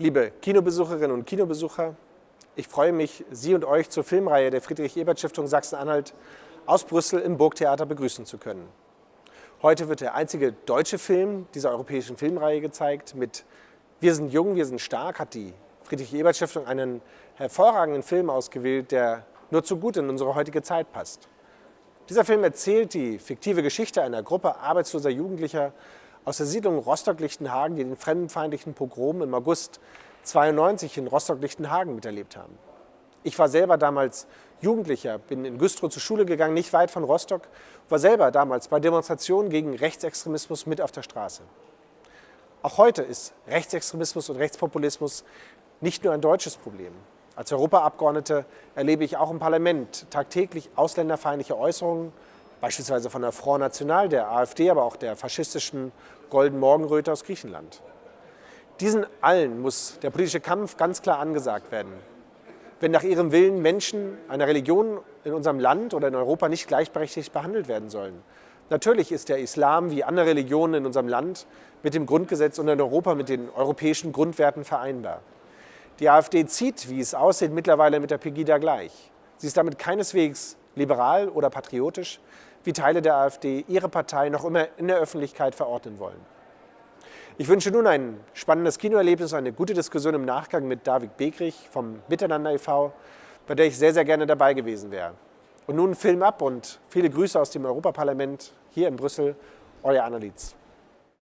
Liebe Kinobesucherinnen und Kinobesucher, ich freue mich, Sie und euch zur Filmreihe der Friedrich-Ebert-Stiftung Sachsen-Anhalt aus Brüssel im Burgtheater begrüßen zu können. Heute wird der einzige deutsche Film dieser europäischen Filmreihe gezeigt. Mit Wir sind jung, wir sind stark hat die Friedrich-Ebert-Stiftung einen hervorragenden Film ausgewählt, der nur zu gut in unsere heutige Zeit passt. Dieser Film erzählt die fiktive Geschichte einer Gruppe arbeitsloser Jugendlicher aus der Siedlung Rostock-Lichtenhagen, die den fremdenfeindlichen Pogrom im August 92 in Rostock-Lichtenhagen miterlebt haben. Ich war selber damals Jugendlicher, bin in Güstrow zur Schule gegangen, nicht weit von Rostock, war selber damals bei Demonstrationen gegen Rechtsextremismus mit auf der Straße. Auch heute ist Rechtsextremismus und Rechtspopulismus nicht nur ein deutsches Problem. Als Europaabgeordnete erlebe ich auch im Parlament tagtäglich ausländerfeindliche Äußerungen, beispielsweise von der Front National, der AfD, aber auch der faschistischen Golden Morgenröte aus Griechenland. Diesen allen muss der politische Kampf ganz klar angesagt werden. Wenn nach ihrem Willen Menschen einer Religion in unserem Land oder in Europa nicht gleichberechtigt behandelt werden sollen. Natürlich ist der Islam wie andere Religionen in unserem Land mit dem Grundgesetz und in Europa mit den europäischen Grundwerten vereinbar. Die AfD zieht, wie es aussieht, mittlerweile mit der Pegida gleich. Sie ist damit keineswegs liberal oder patriotisch, wie Teile der AfD ihre Partei noch immer in der Öffentlichkeit verordnen wollen. Ich wünsche nun ein spannendes Kinoerlebnis, eine gute Diskussion im Nachgang mit David Begrich vom Miteinander e.V., bei der ich sehr, sehr gerne dabei gewesen wäre. Und nun Film ab und viele Grüße aus dem Europaparlament hier in Brüssel, euer Annelies.